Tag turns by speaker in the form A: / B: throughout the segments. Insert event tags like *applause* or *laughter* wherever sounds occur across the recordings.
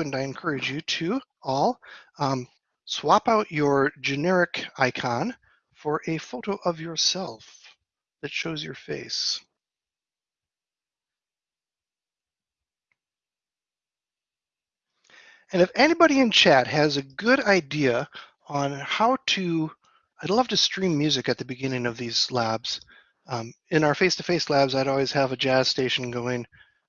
A: and I encourage you to all um, swap out your generic icon for a photo of yourself that shows your face. And if anybody in chat has a good idea on how to, I'd love to stream music at the beginning of these labs. Um, in our face-to-face -face labs, I'd always have a jazz station going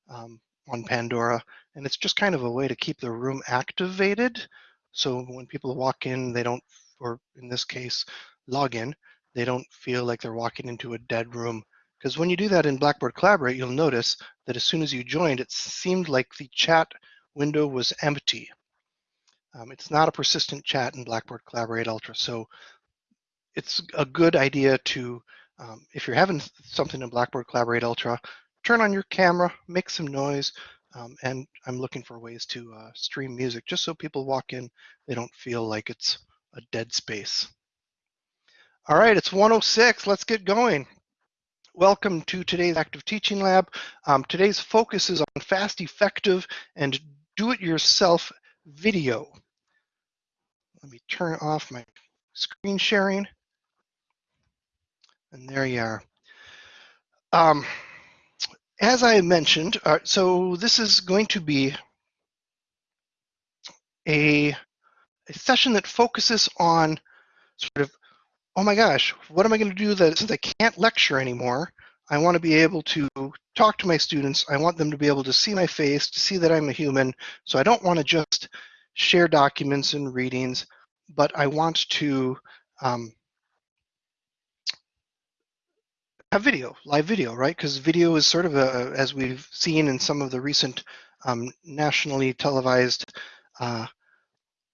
A: um, on Pandora, and it's just kind of a way to keep the room activated. So when people walk in, they don't, or in this case, log in, they don't feel like they're walking into a dead room. Because when you do that in Blackboard Collaborate, you'll notice that as soon as you joined, it seemed like the chat window was empty. Um, it's not a persistent chat in Blackboard Collaborate Ultra, so it's a good idea to, um, if you're having something in Blackboard Collaborate Ultra, turn on your camera, make some noise, um, and I'm looking for ways to uh, stream music just so people walk in, they don't feel like it's a dead space. All right, it's 106, let's get going. Welcome to today's Active Teaching Lab. Um, today's focus is on fast, effective, and do-it-yourself video. Let me turn off my screen sharing. And there you are. Um, as I mentioned, uh, so this is going to be a, a session that focuses on sort of, oh my gosh, what am I going to do that since I can't lecture anymore? I want to be able to talk to my students. I want them to be able to see my face, to see that I'm a human. So I don't want to just share documents and readings, but I want to um, have video, live video, right? Because video is sort of a, as we've seen in some of the recent um, nationally televised uh,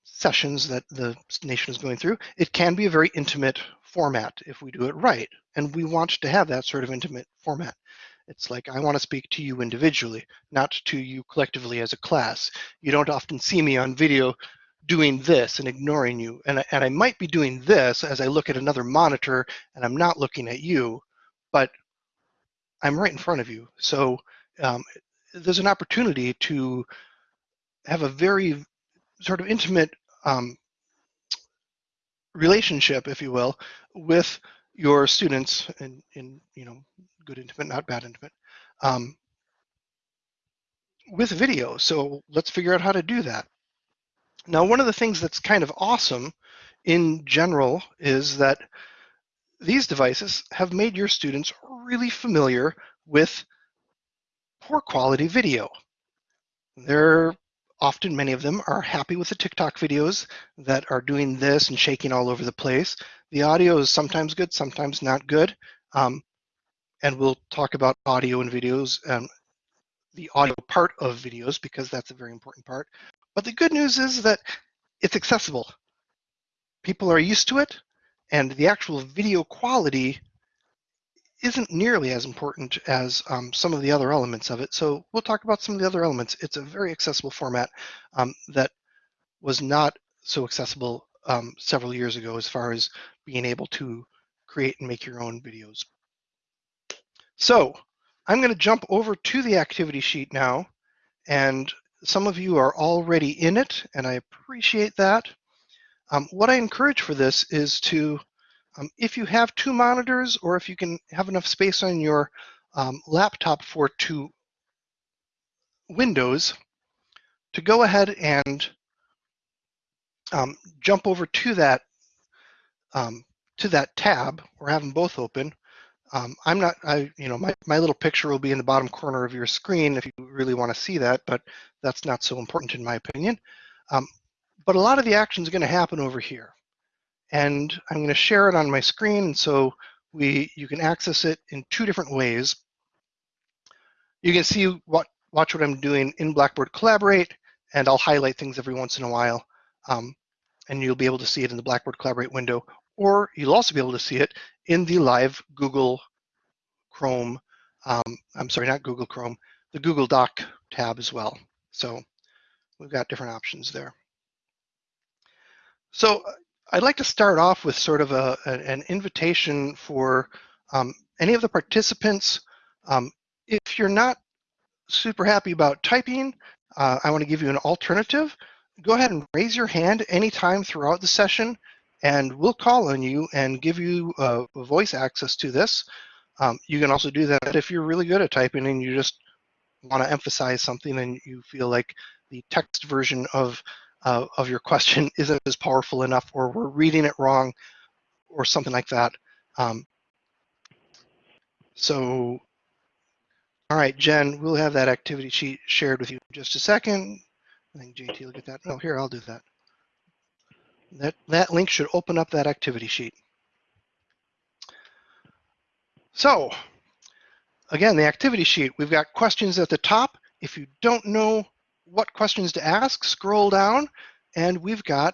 A: sessions that the nation is going through, it can be a very intimate format if we do it right. And we want to have that sort of intimate format. It's like, I want to speak to you individually, not to you collectively as a class. You don't often see me on video doing this and ignoring you. And, and I might be doing this as I look at another monitor and I'm not looking at you, but I'm right in front of you. So um, there's an opportunity to have a very sort of intimate um, relationship, if you will, with your students in, in you know, good intimate, not bad intimate, um, with video. So let's figure out how to do that. Now, one of the things that's kind of awesome in general is that these devices have made your students really familiar with poor quality video. They're often, many of them are happy with the TikTok videos that are doing this and shaking all over the place. The audio is sometimes good, sometimes not good. Um, and we'll talk about audio and videos, and the audio part of videos, because that's a very important part. But the good news is that it's accessible. People are used to it, and the actual video quality isn't nearly as important as um, some of the other elements of it. So we'll talk about some of the other elements. It's a very accessible format um, that was not so accessible um, several years ago as far as being able to create and make your own videos. So I'm going to jump over to the activity sheet now, and some of you are already in it, and I appreciate that. Um, what I encourage for this is to, um, if you have two monitors or if you can have enough space on your um, laptop for two windows, to go ahead and um, jump over to that um, to that tab or have them both open. Um, I'm not, I, you know, my, my little picture will be in the bottom corner of your screen if you really want to see that, but that's not so important in my opinion. But a lot of the action is going to happen over here. And I'm going to share it on my screen. So we, you can access it in two different ways. You can see what, watch what I'm doing in Blackboard Collaborate, and I'll highlight things every once in a while. Um, and you'll be able to see it in the Blackboard Collaborate window, or you'll also be able to see it in the live Google Chrome, um, I'm sorry, not Google Chrome, the Google Doc tab as well. So we've got different options there. So uh, I'd like to start off with sort of a, an invitation for um, any of the participants. Um, if you're not super happy about typing, uh, I want to give you an alternative, go ahead and raise your hand anytime throughout the session and we'll call on you and give you uh, voice access to this. Um, you can also do that if you're really good at typing and you just want to emphasize something and you feel like the text version of uh, of your question *laughs* isn't as powerful enough or we're reading it wrong or something like that. Um, so, all right, Jen, we'll have that activity sheet shared with you in just a second. I think JT will get that. Oh, here, I'll do that. That, that link should open up that activity sheet. So, again, the activity sheet, we've got questions at the top. If you don't know what questions to ask, scroll down, and we've got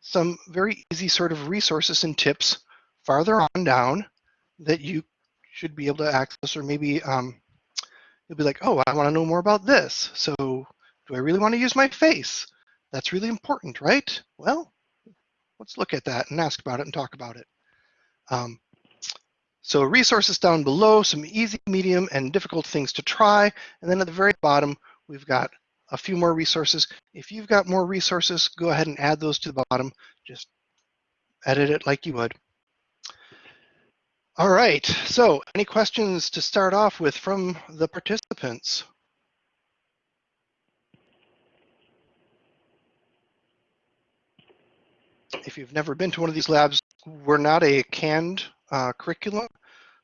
A: some very easy sort of resources and tips farther on down that you should be able to access, or maybe um, you'll be like, oh, I want to know more about this. So do I really want to use my face? That's really important, right? Well, let's look at that and ask about it and talk about it. Um, so resources down below, some easy, medium, and difficult things to try. And then at the very bottom, we've got a few more resources. If you've got more resources, go ahead and add those to the bottom. Just edit it like you would. All right, so any questions to start off with from the participants? if you've never been to one of these labs, we're not a canned uh, curriculum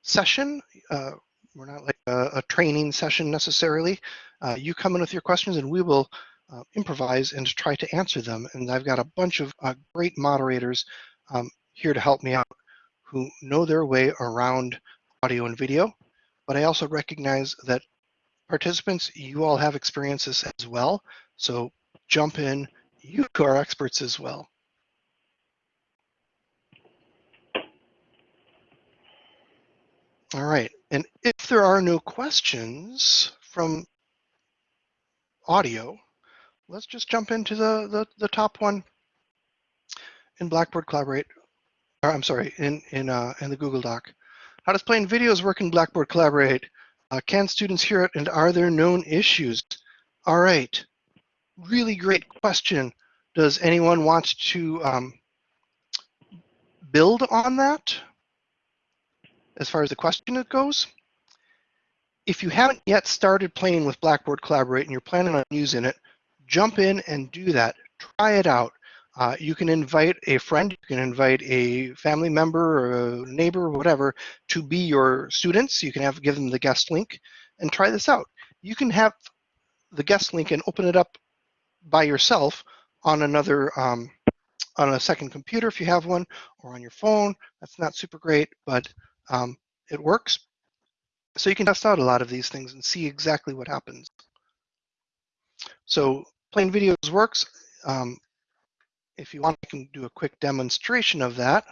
A: session. Uh, we're not like a, a, training session necessarily. Uh, you come in with your questions and we will uh, improvise and try to answer them. And I've got a bunch of uh, great moderators um, here to help me out who know their way around audio and video. But I also recognize that participants, you all have experiences as well. So jump in, you are experts as well. All right, and if there are no questions from audio, let's just jump into the, the, the top one in Blackboard Collaborate. Or, I'm sorry, in, in, uh, in the Google Doc. How does playing videos work in Blackboard Collaborate? Uh, can students hear it and are there known issues? All right, really great question. Does anyone want to um, build on that? as far as the question goes. If you haven't yet started playing with Blackboard Collaborate and you're planning on using it, jump in and do that. Try it out. Uh, you can invite a friend, you can invite a family member or a neighbor or whatever to be your students. You can have give them the guest link and try this out. You can have the guest link and open it up by yourself on another um, on a second computer if you have one or on your phone. That's not super great, but um, it works. So you can test out a lot of these things and see exactly what happens. So plain videos works. Um, if you want, I can do a quick demonstration of that.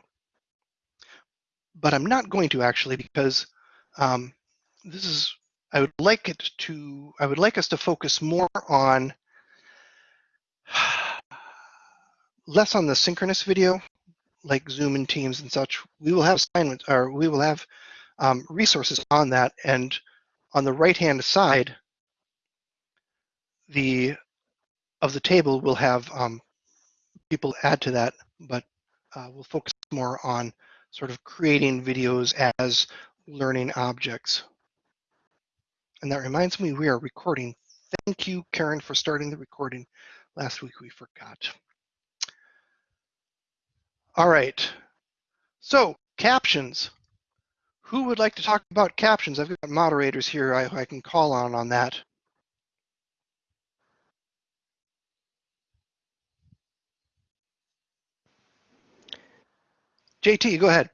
A: But I'm not going to actually because um, this is, I would like it to, I would like us to focus more on, *sighs* less on the synchronous video like Zoom and Teams and such, we will have assignments or we will have um, resources on that. And on the right-hand side, the of the table we'll have um, people add to that, but uh, we'll focus more on sort of creating videos as learning objects. And that reminds me, we are recording. Thank you, Karen, for starting the recording. Last week we forgot. All right. So captions. Who would like to talk about captions? I've got moderators here I, I can call on on that. JT, go ahead.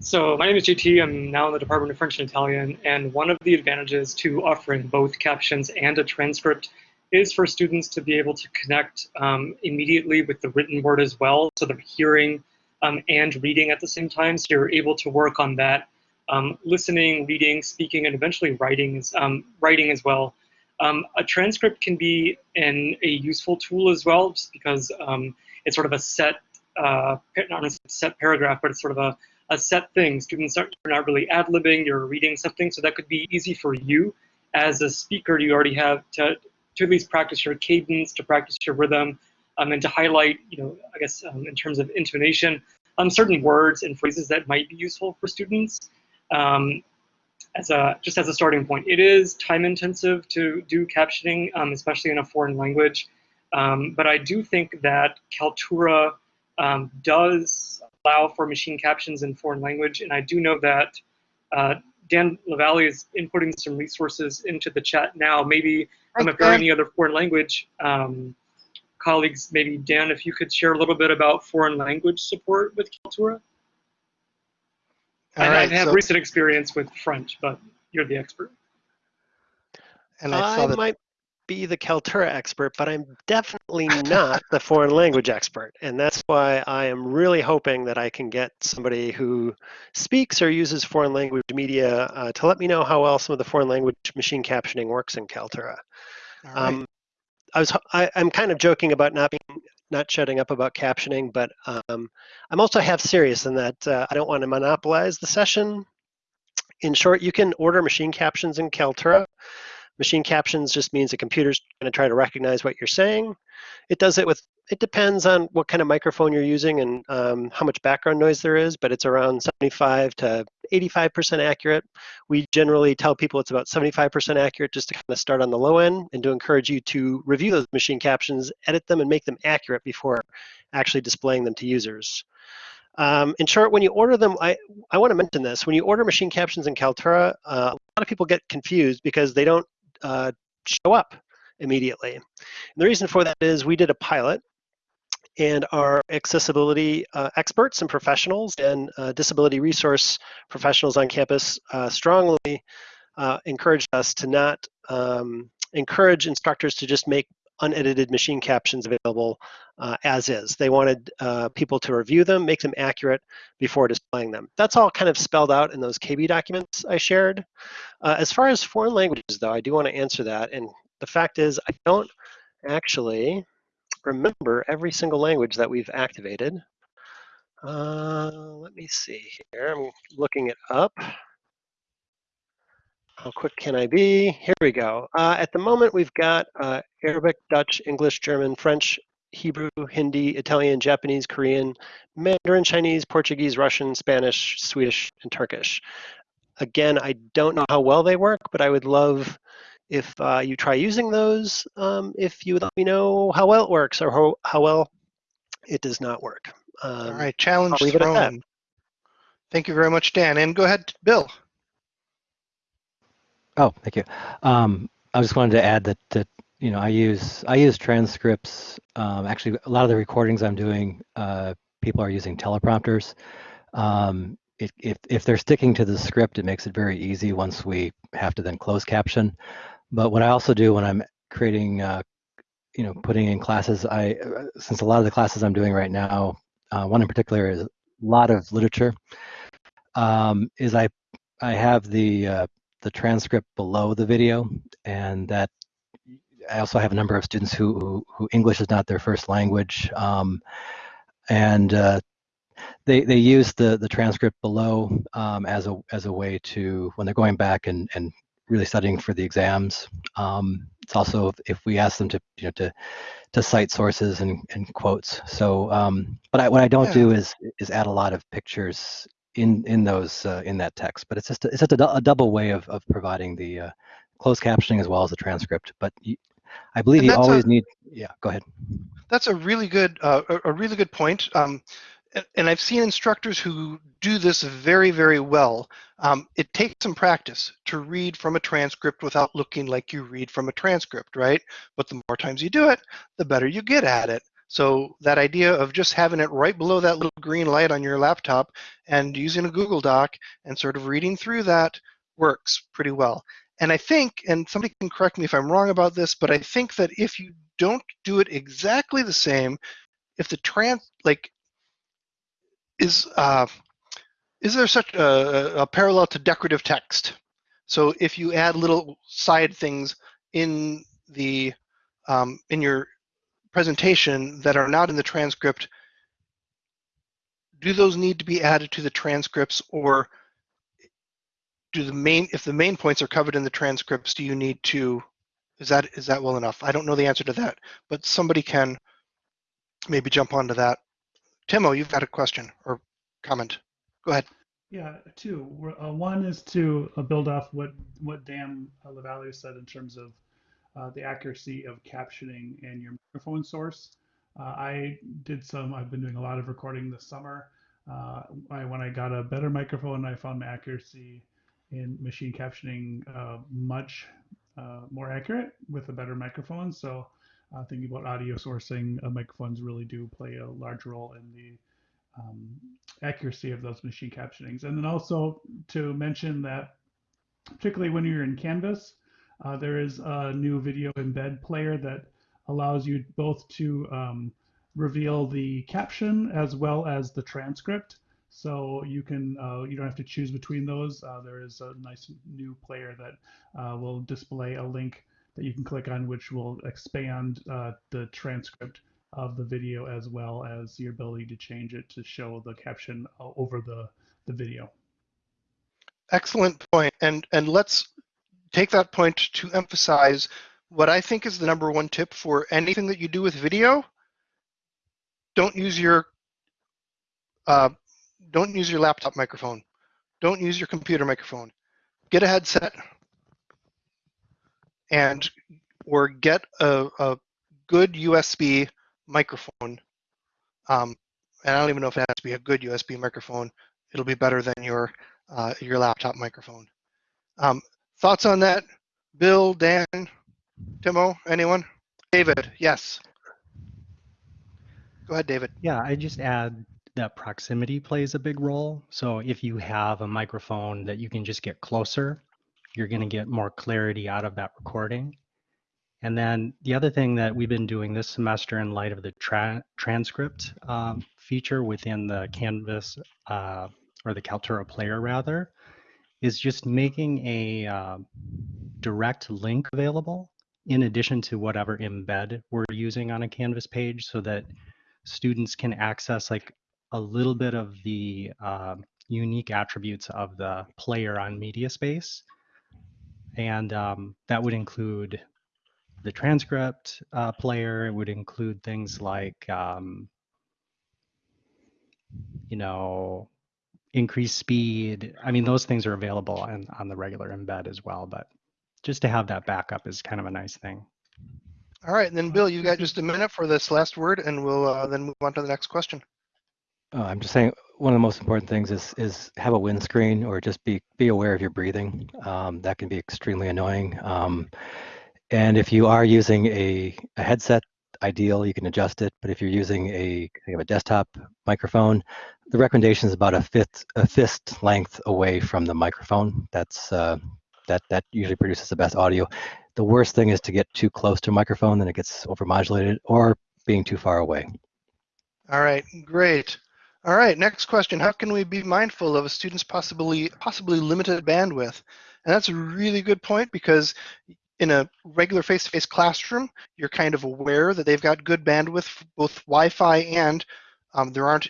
B: So my name is JT. I'm now in the Department of French and Italian, and one of the advantages to offering both captions and a transcript is for students to be able to connect um, immediately with the written word as well, so they're hearing um, and reading at the same time, so you're able to work on that um, listening, reading, speaking, and eventually writing, um, writing as well. Um, a transcript can be an, a useful tool as well, just because um, it's sort of a set, uh, not a set paragraph, but it's sort of a, a set thing. Students are not really ad-libbing, you're reading something, so that could be easy for you as a speaker, you already have to, to at least practice your cadence, to practice your rhythm, um, and to highlight, you know, I guess um, in terms of intonation, um, certain words and phrases that might be useful for students. Um, as a just as a starting point, it is time intensive to do captioning, um, especially in a foreign language. Um, but I do think that Kaltura um, does allow for machine captions in foreign language, and I do know that uh, Dan LaValle is inputting some resources into the chat now. Maybe um, if there are any other foreign language um, colleagues, maybe Dan, if you could share a little bit about foreign language support with Kaltura. I,
A: right,
B: I have
A: so-
B: recent experience with French, but you're the expert.
A: And I
C: I,
A: that.
C: might be the Kaltura expert, but I'm definitely not the foreign language expert. And that's why I am really hoping that I can get somebody who speaks or uses foreign language media uh, to let me know how well some of the foreign language machine captioning works in Kaltura.
A: all right.
C: Um, I was I, I'm kind of joking about not being not shutting up about captioning, but um, I'm also half serious in that uh, I don't want to monopolize the session. In short, you can order machine captions in Kaltura. Machine captions just means the computer's going to try to recognize what you're saying. It does it with it depends on what kind of microphone you're using and um, how much background noise there is, but it's around 75 to 85% accurate. We generally tell people it's about 75% accurate just to kind of start on the low end and to encourage you to review those machine captions, edit them, and make them accurate before actually displaying them to users. Um, in short, when you order them, I, I want to mention this. When you order machine captions in Kaltura, uh, a lot of people get confused because they don't uh, show up immediately. And the reason for that is we did a pilot and our accessibility uh, experts and professionals and uh, disability resource professionals on campus uh, strongly uh, encouraged us to not um, encourage instructors to just make unedited machine captions available uh, as is. They wanted uh, people to review them, make them accurate before displaying them. That's all kind of spelled out in those KB documents I shared. Uh, as far as foreign languages, though, I do want to answer that. And the fact is, I don't actually remember every single language that we've activated. Uh, let me see here. I'm looking it up. How quick can I be? Here we go. Uh, at the moment, we've got uh, Arabic, Dutch, English, German, French, Hebrew, Hindi, Italian, Japanese, Korean, Mandarin, Chinese, Portuguese, Russian, Spanish, Swedish, and Turkish. Again, I don't know how well they work, but I would love if uh, you try using those, um, if you would let me know how well it works or how, how well it does not work. Um,
A: all right, challenge
C: I'll leave it at that.
A: thrown. Thank you very much, Dan. And go ahead, Bill.
D: Oh, thank you. Um, I just wanted to add that that you know I use I use transcripts. Um, actually, a lot of the recordings I'm doing, uh, people are using teleprompters. Um, if, if if they're sticking to the script, it makes it very easy once we have to then close caption. But what I also do when I'm creating, uh, you know, putting in classes, I uh, since a lot of the classes I'm doing right now, uh, one in particular is a lot of literature. Um, is I I have the uh, the transcript below the video, and that I also have a number of students who who, who English is not their first language, um, and uh, they they use the the transcript below um, as a as a way to when they're going back and and really studying for the exams. Um, it's also if, we ask them to you know to to cite sources and, and quotes. So, um, but I, what I don't
A: Yeah.
D: do is is add a lot of pictures in in those uh, in that text. But it's just a, it's just a, a double way of of providing the uh, closed captioning as well as the transcript. But you, I believe you
A: that's a-
D: always need. Yeah, go ahead.
A: That's a really good, uh, a, really good point. Um, and, and I've seen instructors who do this very, very well. Um, it takes some practice to read from a transcript without looking like you read from a transcript, right? But the more times you do it, the better you get at it. So that idea of just having it right below that little green light on your laptop and using a Google Doc and sort of reading through that works pretty well. And I think, and somebody can correct me if I'm wrong about this, but I think that if you don't do it exactly the same, if the trans like is uh, is there such a, a parallel to decorative text? So if you add little side things in the um, in your presentation that are not in the transcript, do those need to be added to the transcripts or do the main if the main points are covered in the transcripts do you need to is that is that well enough? I don't know the answer to that but somebody can maybe jump onto that. Timo you've got a question or comment. Go ahead.
E: Yeah, two. Uh, one is to uh, build off what what Dan uh, Lavalley said in terms of the accuracy of captioning and your microphone source. Uh, I did some. I've been doing a lot of recording this summer. Uh, I, when I got a better microphone, I found my accuracy in machine captioning uh, much uh, more accurate with a better microphone. So, uh, thinking about audio sourcing, uh, microphones really do play a large role in the um, accuracy of those machine captionings. And then also to mention that, particularly when you're in Canvas, uh, there is a new video embed player that allows you both to um, reveal the caption as well as the transcript. So you can uh, you don't have to choose between those. Uh, there is a nice new player that uh, will display a link that you can click on, which will expand uh, the transcript of the video as well as your ability to change it to show the caption uh, over the, the video.
A: excellent point and and let's take that point to emphasize what i think is the number one tip for anything that you do with video. Don't use your uh, don't use your laptop microphone. Don't use your computer microphone. Get a headset and or get a, a good usb microphone. Um, and i don't even know if it has to be a good usb microphone. It'll be better than your uh, your laptop microphone. Um, thoughts on that bill dan timo anyone david yes go ahead david
F: Yeah, I just add that proximity plays a big role. So if you have a microphone that you can just get closer, you're going to get more clarity out of that recording. And then the other thing that we've been doing this semester in light of the tra- transcript um, feature within the Canvas uh, or the Kaltura player rather, is just making a uh, direct link available in addition to whatever embed we're using on a Canvas page so that students can access like a little bit of the uh, unique attributes of the player on MediaSpace. And um, that would include the transcript uh, player. It would include things like, um, you know, increased speed. I mean, those things are available on, on the regular embed as well. But just to have that backup is kind of a nice thing.
A: all right and then bill you've got just a minute for this last word and we'll uh, then move on to the next question
D: Uh, I'm just saying one of the most important things is is have a windscreen or just be be aware of your breathing. Um, that can be extremely annoying. Um, and if you are using a, a headset, ideal you can adjust it. But if you're using a kind of a desktop microphone, the recommendation is about a fifth a fist length away from the microphone. That's uh, that that usually produces the best audio. The worst thing is to get too close to a microphone, then it gets overmodulated, or being too far away.
A: all right great all right next question how can we be mindful of a student's possibly possibly limited bandwidth and that's a really good point because in a regular face-to-face classroom you're kind of aware that they've got good bandwidth both wi-fi and um, there aren't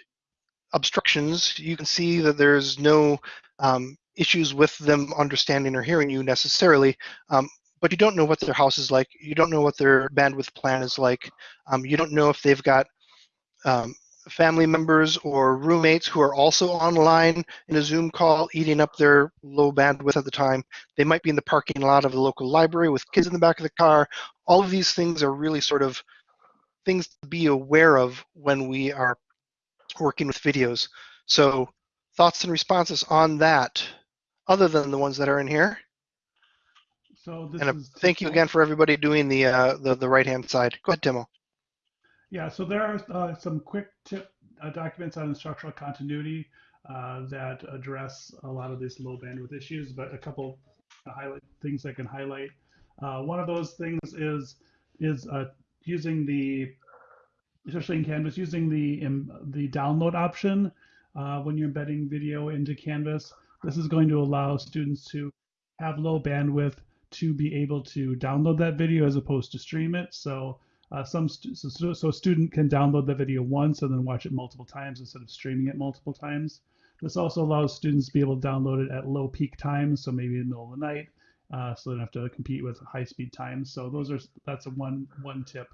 A: obstructions. You can see that there's no um, issues with them understanding or hearing you necessarily um, but you don't know what their house is like. You don't know what their bandwidth plan is like. Um, you don't know if they've got um, family members or roommates who are also online in a Zoom call eating up their low bandwidth at the time. They might be in the parking lot of the local library with kids in the back of the car. All of these things are really sort of things to be aware of when we are working with videos. So thoughts and responses on that, other than the ones that are in here.
E: So this
A: And
E: is
A: thank you again for everybody doing the uh, the, the right hand side. Go ahead, Timo.
E: Yeah, so there are uh, some quick tip uh, documents on instructional continuity uh, that address a lot of these low bandwidth issues, but a couple highlight things I can highlight. Uh, one of those things is is uh, using the, especially in Canvas, using the um, the download option uh, when you're embedding video into Canvas. This is going to allow students to have low bandwidth to be able to download that video as opposed to stream it. So uh, some stu- so, so, a student can download the video once and then watch it multiple times instead of streaming it multiple times. This also allows students to be able to download it at low peak times, so maybe in the middle of the night, uh, so they don't have to compete with high speed times. So those are that's a one one tip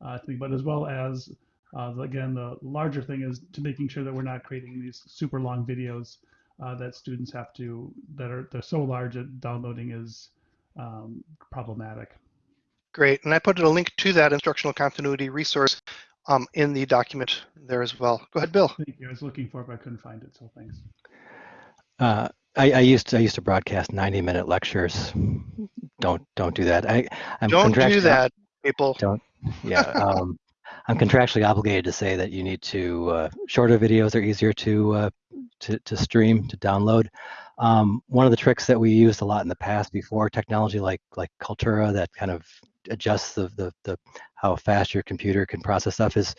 E: uh, thing, but as well as uh, again the larger thing is to making sure that we're not creating these super long videos uh, that students have to that are they're so large that downloading is um, problematic.
A: Great, and I put a link to that instructional continuity resource um, in the document there as well. Go ahead, Bill.
E: Thank you. I was looking for it, but I couldn't find it, so thanks.
D: Uh, I, I used to I used to broadcast 90 minute lectures. Don't don't do that. I I'm
A: Don't do
D: contractually-
A: that, people.
D: Don't. Yeah. *laughs* Um, I'm contractually obligated to say that you need to uh, shorter videos are easier to uh, to to stream to download. Um, one of the tricks that we used a lot in the past before technology like like Kaltura that kind of adjusts the the, the how fast your computer can process stuff is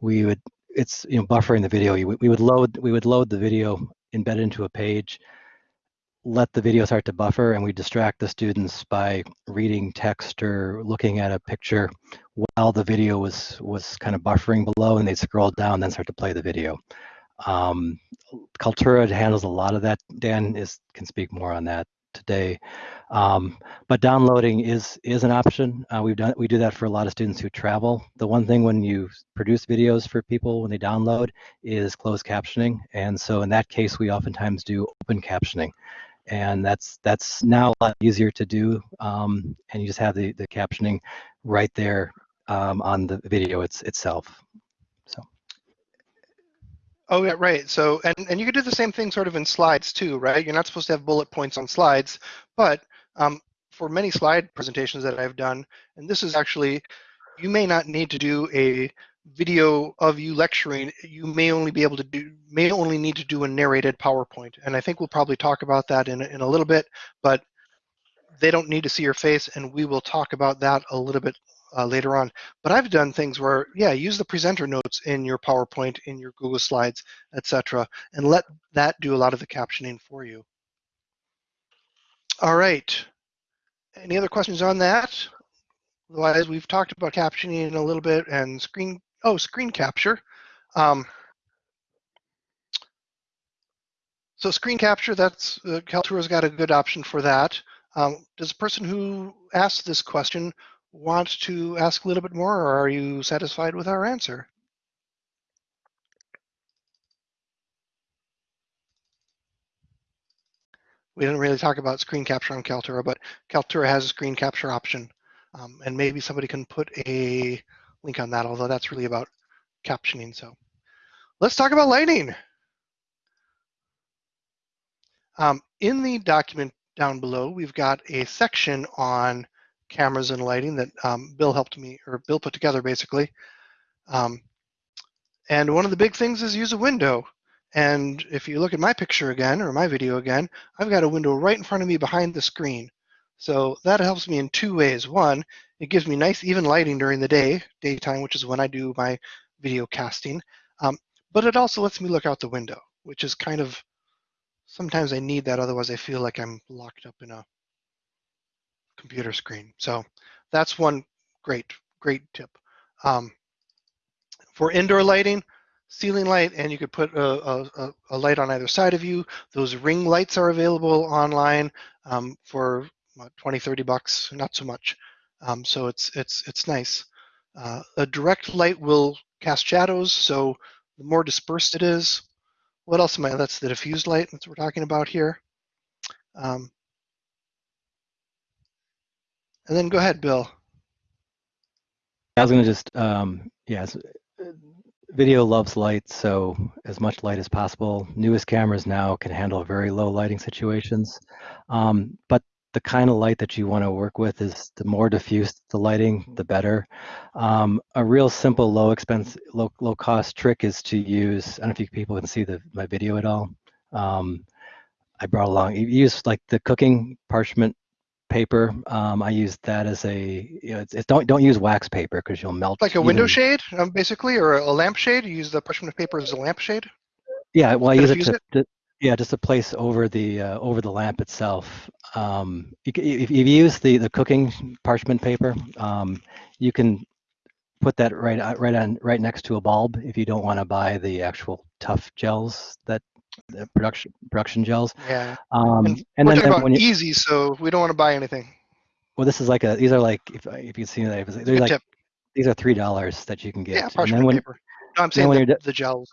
D: we would it's you know buffering the video. You, we would load we would load the video embedded into a page let the video start to buffer and we distract the students by reading text or looking at a picture while the video was was kind of buffering below and they'd scroll down then start to play the video. Um, Kaltura handles a lot of that. Dan is can speak more on that today. Um, but downloading is is an option. Uh, we've done we do that for a lot of students who travel. The one thing when you produce videos for people when they download is closed captioning, and so in that case we oftentimes do open captioning and that's that's now a lot easier to do um, and you just have the, the captioning right there um, on the video it's, itself
A: Oh yeah, right. So and and you could do the same thing sort of in slides too, right? You're not supposed to have bullet points on slides, but um, for many slide presentations that I've done, and this is actually, you may not need to do a video of you lecturing. You may only be able to do, may only need to do a narrated PowerPoint, and I think we'll probably talk about that in in a little bit. But they don't need to see your face, and we will talk about that a little bit uh, later on. But I've done things where, yeah, use the presenter notes in your PowerPoint, in your Google Slides, etc., and let that do a lot of the captioning for you. All right. Any other questions on that? Otherwise, we've talked about captioning a little bit and screen, oh, screen capture. Um, so screen capture, that's, uh, Kaltura's got a good option for that. Um, does the person who asked this question want to ask a little bit more, or are you satisfied with our answer? We didn't really talk about screen capture on Kaltura, but Kaltura has a screen capture option. Um, and maybe somebody can put a link on that, although that's really about captioning. So let's talk about lighting. Um, in the document down below, we've got a section on cameras and lighting that um, Bill helped me, or Bill put together basically. Um, and one of the big things is use a window. And if you look at my picture again, or my video again, I've got a window right in front of me behind the screen. So that helps me in two ways. One, it gives me nice even lighting during the day, daytime, which is when I do my video casting. Um, but it also lets me look out the window, which is kind of, sometimes I need that, otherwise I feel like I'm locked up in a computer screen. So that's one great, great tip. Um, for indoor lighting, ceiling light, and you could put a, a, a, light on either side of you. Those ring lights are available online um, for what, 20, 30 bucks, not so much. Um, so it's it's it's nice. Uh, a direct light will cast shadows, so the more dispersed it is. What else am I? That's the diffused light. That's we're talking about here. Um, and then go ahead, Bill.
D: I was going to just, um, yes, video loves light, so as much light as possible. Newest cameras now can handle very low lighting situations, um, but the kind of light that you want to work with is the more diffuse the lighting, the better. Um, a real simple, low expense, low, low cost trick is to use, I don't know if you people can see the, my video at all. Um, I brought along, you use like the cooking parchment paper. Um, I use that as a, you know, it's, it's don't don't use wax paper because you'll melt.
A: Like a window shade, um, basically, or a, lampshade. You use the parchment paper as a lampshade.
D: Yeah, well, I use it to, to- yeah, just a place over the uh, over the lamp itself. Um, you, if, if you use the the cooking parchment paper, um, you can put that right uh, right on right next to a bulb if you don't want to buy the actual tough gels that the production production gels.
A: Yeah.
D: Um,
A: And
D: and
A: We're
D: then,
A: talking
D: then
A: about
D: you,
A: easy, so we don't want to buy anything.
D: well, this is like a these are like if if you see that if they're like
A: tip.
D: these are three dollars that you can get.
A: Yeah,
D: and then
A: parchment
D: when
A: paper. No, I'm saying
D: when
A: the,
D: you're
A: the gels.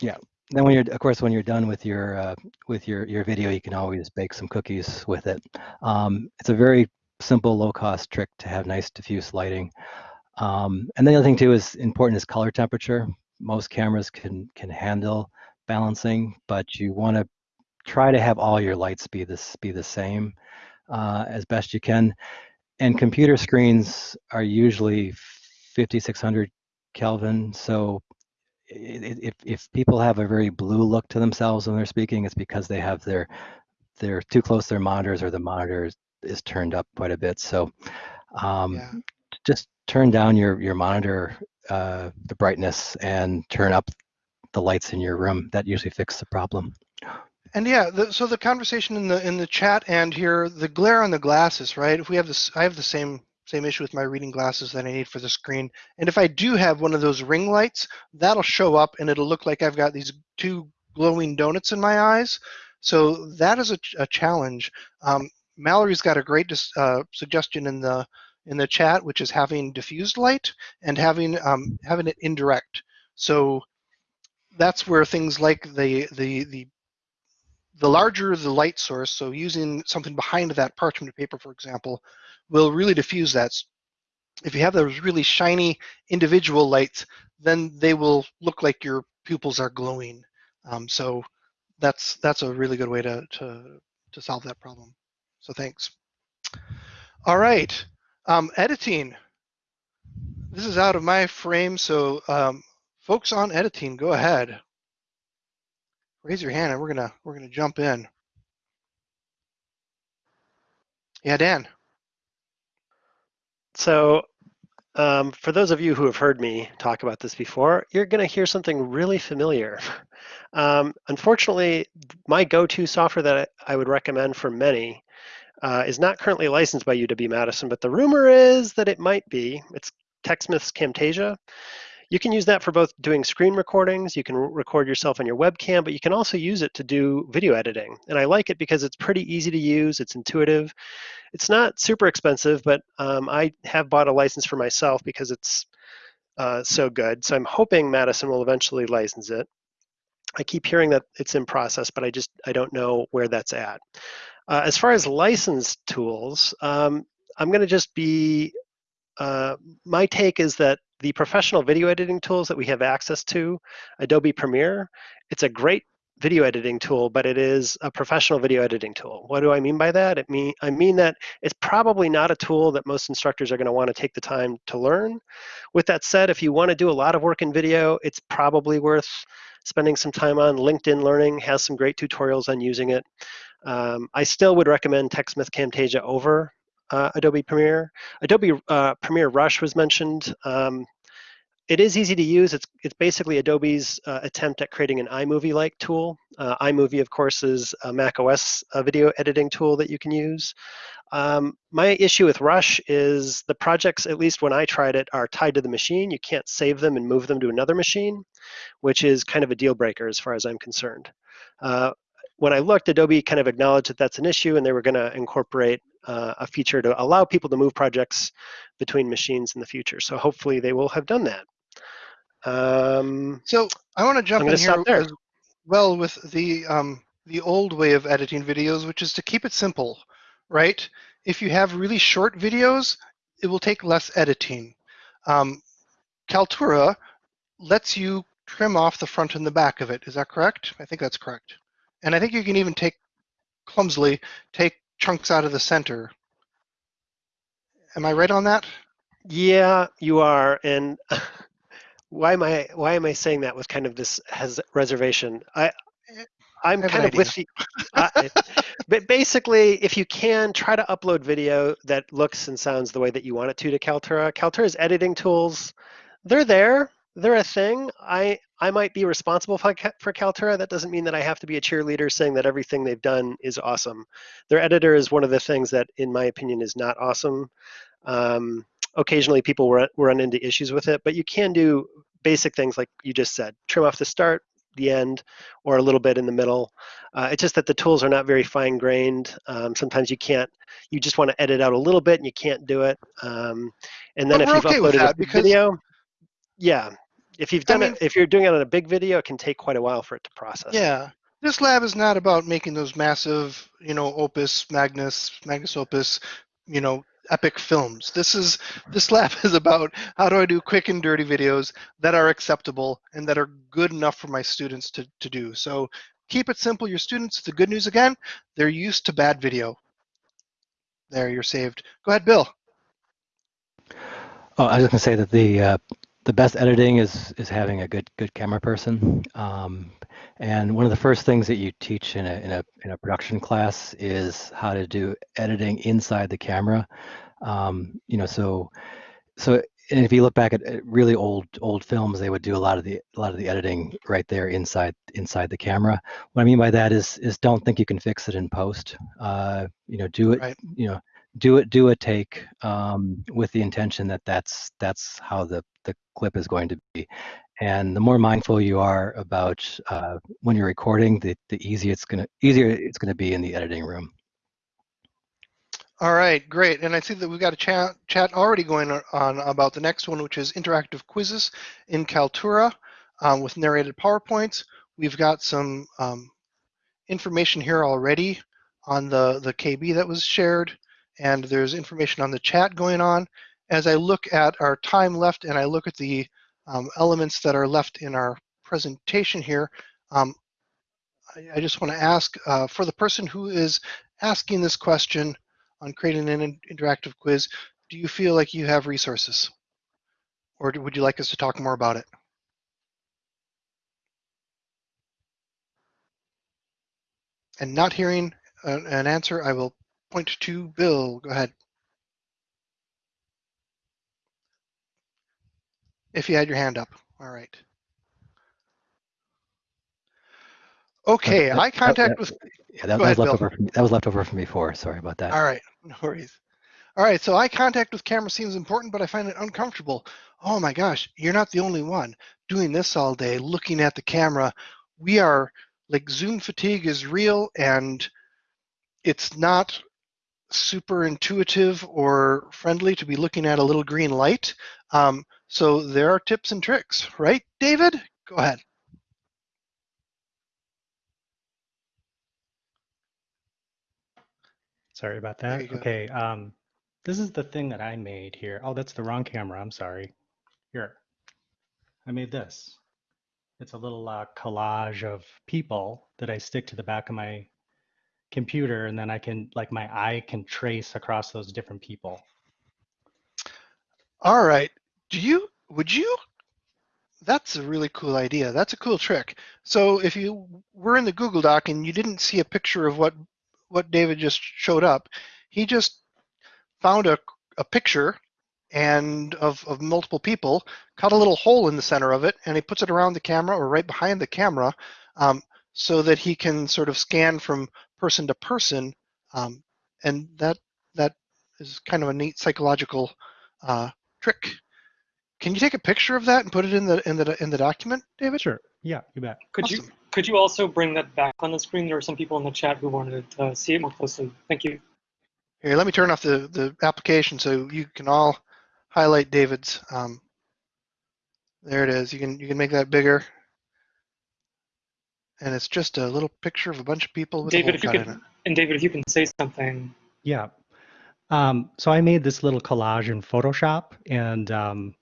A: Yeah.
D: Then when you're of course when you're done with your uh, with your your video, you can always bake some cookies with it. Um, it's a very simple, low cost trick to have nice diffuse lighting. Um, and the other thing too is important is color temperature. Most cameras can can handle balancing, but you want to try to have all your lights be this be the same uh, as best you can. And computer screens are usually 5600 Kelvin, so if if people have a very blue look to themselves when they're speaking, it's because they have their they're too close to their monitors or the monitor is, is turned up quite a bit. So um,
A: Yeah.
D: just turn down your your monitor uh, the brightness and turn up the lights in your room. That usually fixes the problem.
A: And yeah, the, so the conversation in the in the chat and here, the glare on the glasses, right? If we have this, I have the same same issue with my reading glasses that I need for the screen. And if I do have one of those ring lights, that'll show up and it'll look like I've got these two glowing donuts in my eyes. So that is a, a challenge. Um, Mallory's got a great uh, suggestion in the in the chat, which is having diffused light and having um, having it indirect. So that's where things like the the the the larger the light source, so using something behind that parchment paper, for example, will really diffuse that. If you have those really shiny individual lights, then they will look like your pupils are glowing. Um, so that's that's a really good way to, to, to solve that problem. So thanks. All right, um, editing. This is out of my frame, so um, folks on editing, go ahead raise your hand and we're gonna we're gonna jump in. Yeah, Dan.
C: So, um, for those of you who have heard me talk about this before, you're going to hear something really familiar. *laughs* Um, unfortunately, my go-to software that I would recommend for many uh, is not currently licensed by UW Madison, but the rumor is that it might be. It's TechSmith's Camtasia. You can use that for both doing screen recordings, you can record yourself on your webcam, but you can also use it to do video editing. And I like it because it's pretty easy to use, it's intuitive. It's not super expensive, but um, I have bought a license for myself because it's uh, so good. So I'm hoping Madison will eventually license it. I keep hearing that it's in process, but I just I don't know where that's at. Uh, as far as licensed tools, um, I'm going to just be. Uh, my take is that the professional video editing tools that we have access to, Adobe Premiere, it's a great video editing tool, but it is a professional video editing tool. What do I mean by that? It mean I mean that it's probably not a tool that most instructors are going to want to take the time to learn. With that said, if you want to do a lot of work in video, it's probably worth spending some time on. LinkedIn Learning has some great tutorials on using it. Um, I still would recommend TechSmith Camtasia over uh, Adobe Premiere. Adobe uh, Premiere Rush was mentioned. Um, it is easy to use. It's it's basically Adobe's uh, attempt at creating an iMovie-like tool. Uh, iMovie, of course, is a Mac OS uh, video editing tool that you can use. Um, my issue with Rush is the projects, at least when I tried it, are tied to the machine. You can't save them and move them to another machine, which is kind of a deal breaker as far as I'm concerned. Uh, when I looked, Adobe kind of acknowledged that that's an issue, and they were going to incorporate uh, a feature to allow people to move projects between machines in the future. So hopefully they will have done that. Um,
A: So I want to jump in here well with the um, the old way of editing videos, which is to keep it simple, right? If you have really short videos, it will take less editing. Um, Kaltura lets you trim off the front and the back of it. Is that correct? I think that's correct. And I think you can even take clumsily take chunks out of the center. Am I right on that?
C: Yeah, you are. And *laughs* why am I why am I saying that with kind of this has reservation? I I'm
A: I
C: kind of with you. But basically, if you can try to upload video that looks and sounds the way that you want it to to Kaltura, Kaltura's editing tools, they're there. They're a thing. I I might be responsible for, for Kaltura. That doesn't mean that I have to be a cheerleader saying that everything they've done is awesome. Their editor is one of the things that, in my opinion, is not awesome. Um, occasionally, people run, run into issues with it, but you can do basic things like you just said: trim off the start, the end or a little bit in the middle. Uh, it's just that the tools are not very fine grained. Um, sometimes you can't, you just want to edit out a little bit and you can't do it. Um, and then
A: But
C: if you've
A: okay
C: uploaded a
A: that because-
C: video, yeah, if you've done
A: mean-
C: it, if you're doing it on a big video, it can take quite a while for it to process.
A: Yeah. This lab is not about making those massive, you know, opus, magnus, magnus opus, you know, epic films. This is this lab *laughs* is about how do I do quick and dirty videos that are acceptable and that are good enough for my students to, to do. So keep it simple. Your students, the good news again, they're used to bad video. There, you're saved. Go ahead, Bill.
D: Oh, I was going to say that the uh, the best editing is is having a good good camera person. Um, and one of the first things that you teach in a in a in a production class is how to do editing inside the camera. Um, you know, so so and if you look back at at really old old films, they would do a lot of the a lot of the editing right there inside inside the camera. What I mean by that is is don't think you can fix it in post. Uh, you know, do it.
A: Right.
D: You know, do it do a take um, with the intention that that's that's how the the clip is going to be and the more mindful you are about uh, when you're recording the the easier it's gonna easier it's gonna be in the editing room
A: All right, great. And I see that we've got a chat, chat already going on about the next one, which is interactive quizzes in Kaltura um, with narrated PowerPoints. We've got some um, information here already on the, the KB that was shared, and there's information on the chat going on. As I look at our time left and I look at the um, elements that are left in our presentation here, um, I, I just want to ask uh, for the person who is asking this question, on creating an in- interactive quiz, do you feel like you have resources? Or do- would you like us to talk more about it? And not hearing an answer, I will point to Bill. Go ahead. If you had your hand up. All right. Okay,
D: that-
A: eye contact
D: that-
A: with
D: yeah that, that was left
A: Bill.
D: over from, that was left over from before sorry about that
A: All right, no worries. All right, so eye contact with camera seems important, but I find it uncomfortable. Oh my gosh, you're not the only one doing this all day, looking at the camera. We are like Zoom fatigue is real and it's not super intuitive or friendly to be looking at a little green light. Um, so there are tips and tricks, right, David? Go ahead.
F: Sorry about that. Okay, um, this is the thing that I made here. Oh, that's the wrong camera. I'm sorry. Here, I made this. It's a little uh, collage of people that I stick to the back of my computer, and then I can, like, my eye can trace across those different people.
A: All right. Do you, would you, that's a really cool idea. That's a cool trick. So if you were in the Google Doc and you didn't see a picture of what, what David just showed up, he just found a, a picture and of, of multiple people, cut a little hole in the center of it, and he puts it around the camera or right behind the camera um, so that he can sort of scan from person to person. Um, and that, that is kind of a neat psychological uh, trick. Can you take a picture of that and put it in the in the in the document, David?
F: Sure. Yeah, you bet.
B: Could you could you also bring that back on the screen? There are some people in the chat who wanted to see it more closely. Thank you.
A: Here, let me turn off the the application so you can all highlight David's. Um, there it is. You can you can make that bigger, and it's just a little picture of a bunch of people with
B: David,
A: a
B: if you
A: hole cut
B: could,
A: in it.
B: and David, if you can say something.
F: Yeah. Um, so I made this little collage in Photoshop and um,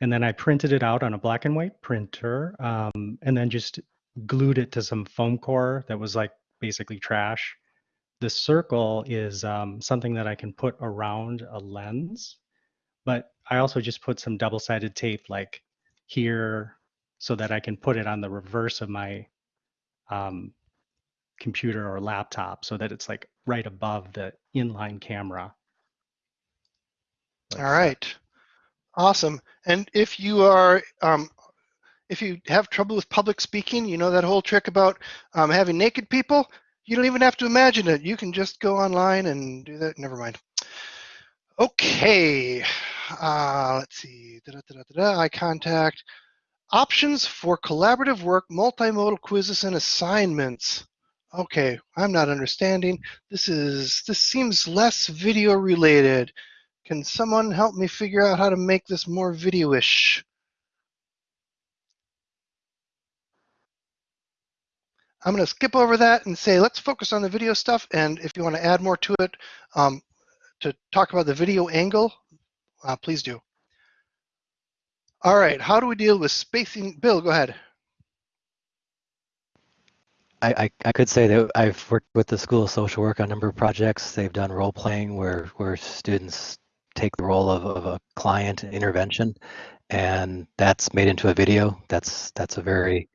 F: and then I printed it out on a black and white printer um, and then just glued it to some foam core that was like basically trash. The circle is um, something that I can put around a lens, but I also just put some double-sided tape like here so that I can put it on the reverse of my um, computer or laptop so that it's like right above the inline camera.
A: All right, awesome. And if you are um, if you have trouble with public speaking, you know that whole trick about um, having naked people. You don't even have to imagine it. You can just go online and do that. Never mind. Okay. Uh, let's see. Da, da, da, eye contact. Options for collaborative work, multimodal quizzes, and assignments. Okay, I'm not understanding. This is this seems less video related. Can someone help me figure out how to make this more video-ish? I'm going to skip over that and say let's focus on the video stuff. And if you want to add more to it um, to talk about the video angle, uh, please do. All right, how do we deal with spacing? Bill, go ahead.
D: I, I, I could say that I've worked with the School of Social Work on a number of projects. They've done role playing where, where students take the role of, of a client intervention and that's made into a video. That's that's a very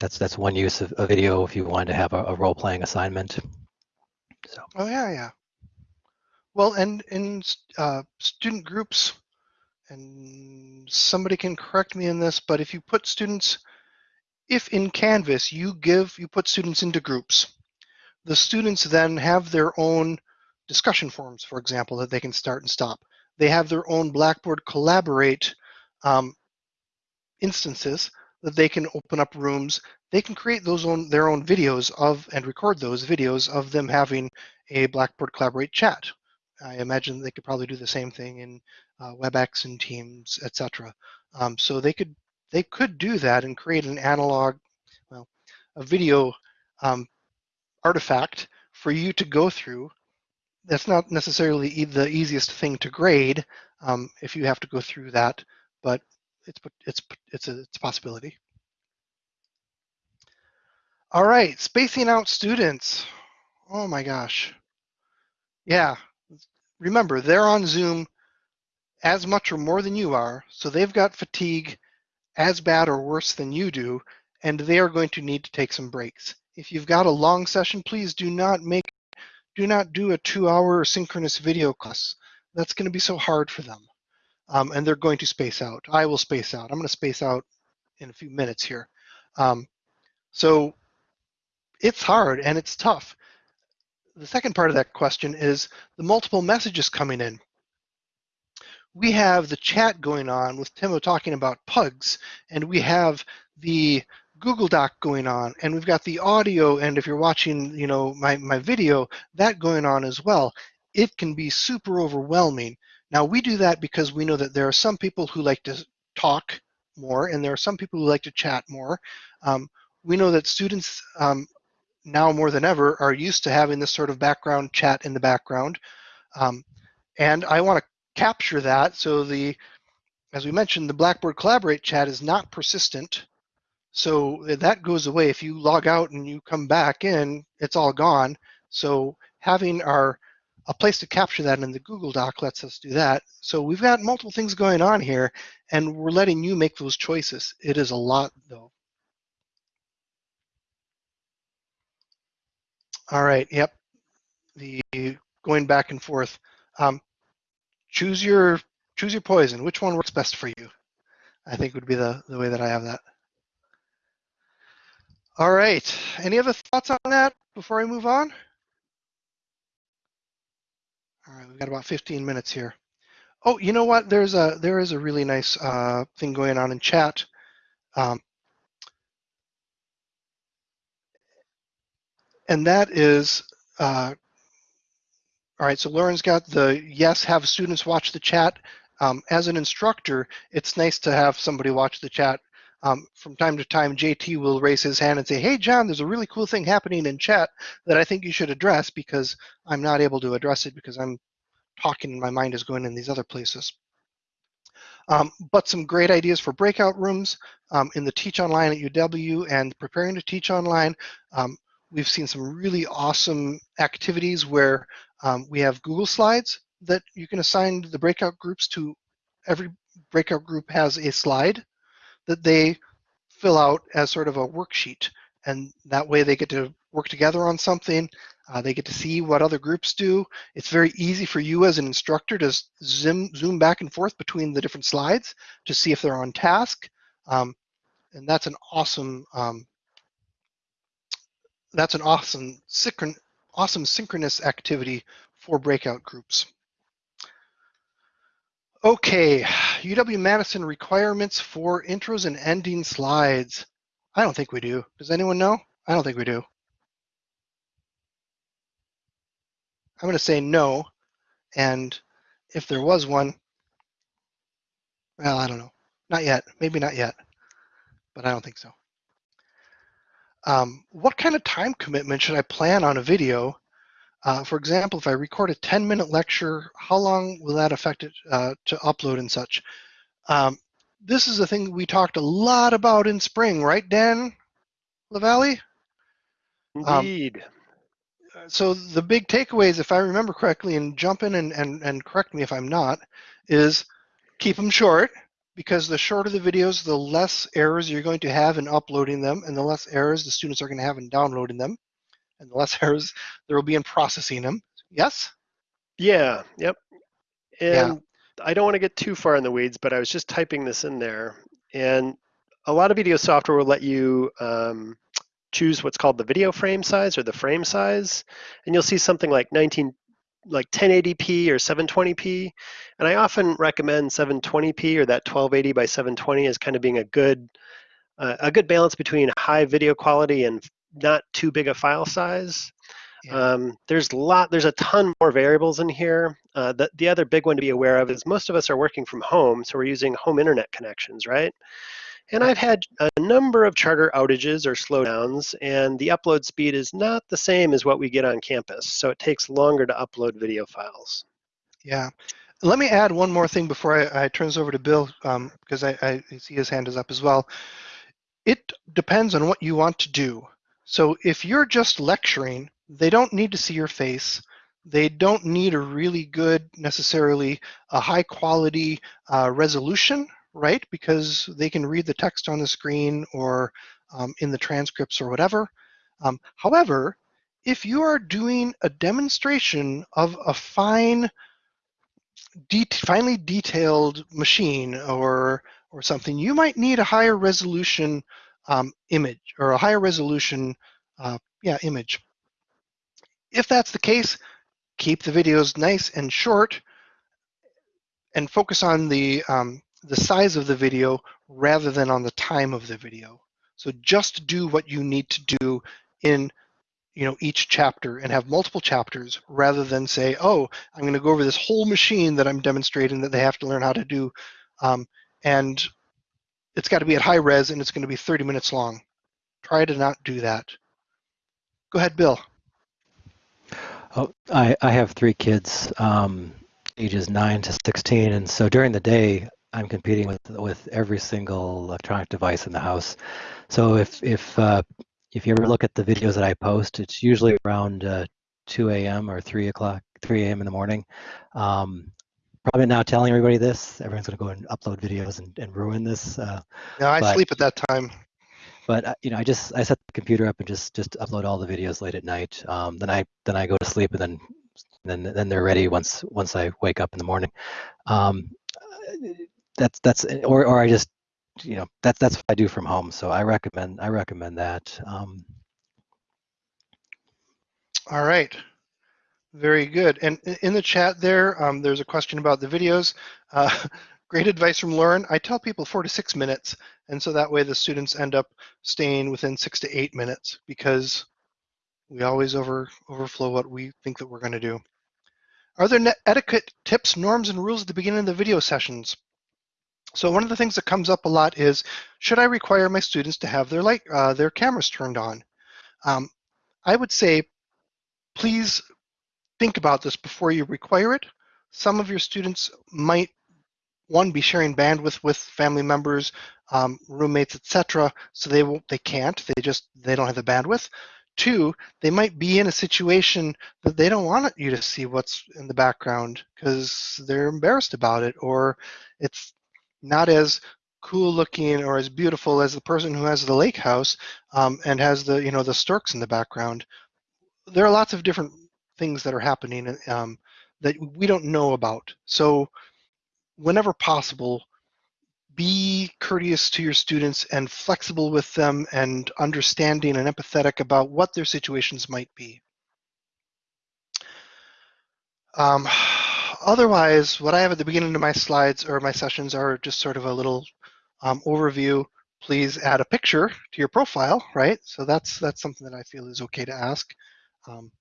D: that's that's one use of a video if you wanted to have a, a role playing assignment. So
A: Oh yeah, yeah. Well, and in uh, student groups, and somebody can correct me in this, but if you put students, if in Canvas you give, you put students into groups, the students then have their own discussion forums, for example, that they can start and stop. They have their own Blackboard Collaborate um, instances that they can open up rooms. They can create those own their own videos of and record those videos of them having a Blackboard Collaborate chat. I imagine they could probably do the same thing in uh, WebEx and Teams, etc. Um, so they could they could do that and create an analog, well, a video um, artifact for you to go through. That's not necessarily e the easiest thing to grade um, if you have to go through that, but it's it's it's a it's a possibility. All right, spacing out students. Oh my gosh. Yeah, remember they're on Zoom as much or more than you are, so they've got fatigue as bad or worse than you do, and they are going to need to take some breaks. If you've got a long session, please do not make, do not do a two-hour synchronous video class. That's going to be so hard for them, um, and they're going to space out. I will space out. I'm going to space out in a few minutes here. Um, so it's hard and it's tough. The second part of that question is the multiple messages coming in we have the chat going on with Timo talking about pugs, and we have the Google Doc going on, and we've got the audio, and if you're watching, you know, my, my video, that going on as well. It can be super overwhelming. Now, we do that because we know that there are some people who like to talk more, and there are some people who like to chat more. Um, we know that students um, now more than ever are used to having this sort of background chat in the background. Um, and I want to capture that. So the, as we mentioned, the Blackboard Collaborate chat is not persistent. So that goes away. If you log out and you come back in, it's all gone. So having our a place to capture that in the Google Doc lets us do that. So we've got multiple things going on here, and we're letting you make those choices. It is a lot, though. All right, yep. The going back and forth. Um, choose your choose your poison. Which one works best for you? I think would be the, the way that I have that. All right. Any other thoughts on that before I move on? All right, we've got about 15 minutes here. Oh, you know what? There's a there is a really nice uh, thing going on in chat. Um, and that is uh, all right, so Lauren's got the yes, have students watch the chat. Um, as an instructor, it's nice to have somebody watch the chat. Um, from time to time, JT will raise his hand and say, hey, John, there's a really cool thing happening in chat that I think you should address because I'm not able to address it because I'm talking and my mind is going in these other places. Um, but some great ideas for breakout rooms um, in the Teach Online at UW and preparing to teach online. Um, we've seen some really awesome activities where um, we have Google Slides that you can assign the breakout groups to. Every breakout group has a slide that they fill out as sort of a worksheet. And that way they get to work together on something. Uh, they get to see what other groups do. It's very easy for you as an instructor to zoom, zoom back and forth between the different slides to see if they're on task. Um, and that's an awesome um, that's an awesome synchron awesome synchronous activity for breakout groups. Okay, UW-Madison requirements for intros and ending slides. I don't think we do. Does anyone know? I don't think we do. I'm going to say no. And if there was one, well, I don't know. Not yet. Maybe not yet. But I don't think so. Um, what kind of time commitment should I plan on a video? Uh, for example, if I record a 10 minute lecture, how long will that affect it uh, to upload and such? Um, this is a thing we talked a lot about in spring, right, Dan LaValle? Um,
C: Indeed.
A: so the big takeaways, if I remember correctly, and jump in and, and, and correct me if I'm not, is keep them short because the shorter the videos, the less errors you're going to have in uploading them and the less errors the students are going to have in downloading them and the less *laughs* errors there will be in processing them. Yes?
C: yeah. Yep.
A: Yeah.
C: And I don't want to get too far in the weeds, but I was just typing this in there, and a lot of video software will let you um, choose what's called the video frame size or the frame size, and you'll see something like 19 like 1080p or 720p and i often recommend 720p or that 1280 by 720 as kind of being a good uh, a good balance between high video quality and not too big a file size.
A: Yeah.
C: um, there's a lot there's a ton more variables in here. Uh, the, the other big one to be aware of is most of us are working from home so we're using home internet connections right and I've had a number of charter outages or slowdowns, and the upload speed is not the same as what we get on campus. So it takes longer to upload video files.
A: Yeah. Let me add one more thing before I, I turn this over to Bill, um, because I, I see his hand is up as well. It depends on what you want to do. So if you're just lecturing, they don't need to see your face. They don't need a really good, necessarily a high quality uh, resolution, right? Because they can read the text on the screen or um, in the transcripts or whatever. Um, however, if you are doing a demonstration of a fine de- finely detailed machine or or something, you might need a higher resolution um, image or a higher resolution uh, yeah image. If that's the case, keep the videos nice and short and focus on the um, the size of the video rather than on the time of the video. So just do what you need to do in you know each chapter and have multiple chapters rather than say oh i'm going to go over this whole machine that i'm demonstrating that they have to learn how to do um, and it's got to be at high res and it's going to be 30 minutes long. Try to not do that. Go ahead bill.
D: Oh, I, I have three kids, um, ages nine to 16, and so during the day, I'm competing with with every single electronic device in the house. So if if uh, if you ever look at the videos that I post, it's usually around uh, 2 a.m. or 3 o'clock, 3 a.m. in the morning. Um, probably not telling everybody this. Everyone's going to go and upload videos and, and ruin this. Uh,
A: now i
D: But-
A: sleep at that time
D: but uh, you know, I just I set the computer up and just just upload all the videos late at night. Um, then I then I go to sleep and then then then they're ready once once I wake up in the morning. Um, that's that's or or I just you know that's that's what I do from home. So I recommend I recommend that. Um,
A: all right. Very good. And in the chat there um, there's a question about the videos. Uh, *laughs* great advice from lauren. I tell people four to six minutes and so that way the students end up staying within six to eight minutes because we always over overflow what we think that we're going to do. Are there etiquette tips norms and rules at the beginning of the video sessions so one of the things that comes up a lot is should i require my students to have their light uh, their cameras turned on um, i would say please think about this before you require it. Some of your students might, one, be sharing bandwidth with family members, um, roommates, etc. So they won't, they can't. They just they don't have the bandwidth. Two, they might be in a situation that they don't want you to see what's in the background because they're embarrassed about it, or it's not as cool looking or as beautiful as the person who has the lake house um, and has the you know the storks in the background. There are lots of different things that are happening um, that we don't know about. So whenever possible, be courteous to your students and flexible with them and understanding and empathetic about what their situations might be. Um, otherwise, what I have at the beginning of my slides or my sessions are just sort of a little um, overview. Please add a picture to your profile, right? So that's that's something that I feel is okay to ask. Um,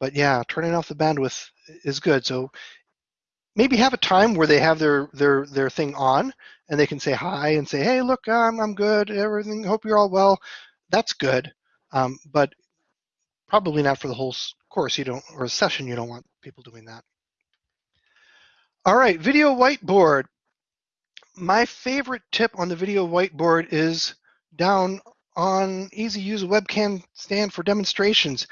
A: but yeah, turning off the bandwidth is good. So maybe have a time where they have their their their thing on and they can say hi and say, hey, look, I'm I'm good, everything. Hope you're all well. That's good, um, but probably not for the whole course. You don't or a session. You don't want people doing that. All right, video whiteboard. My favorite tip on the video whiteboard is down on easy use webcam stand for demonstrations.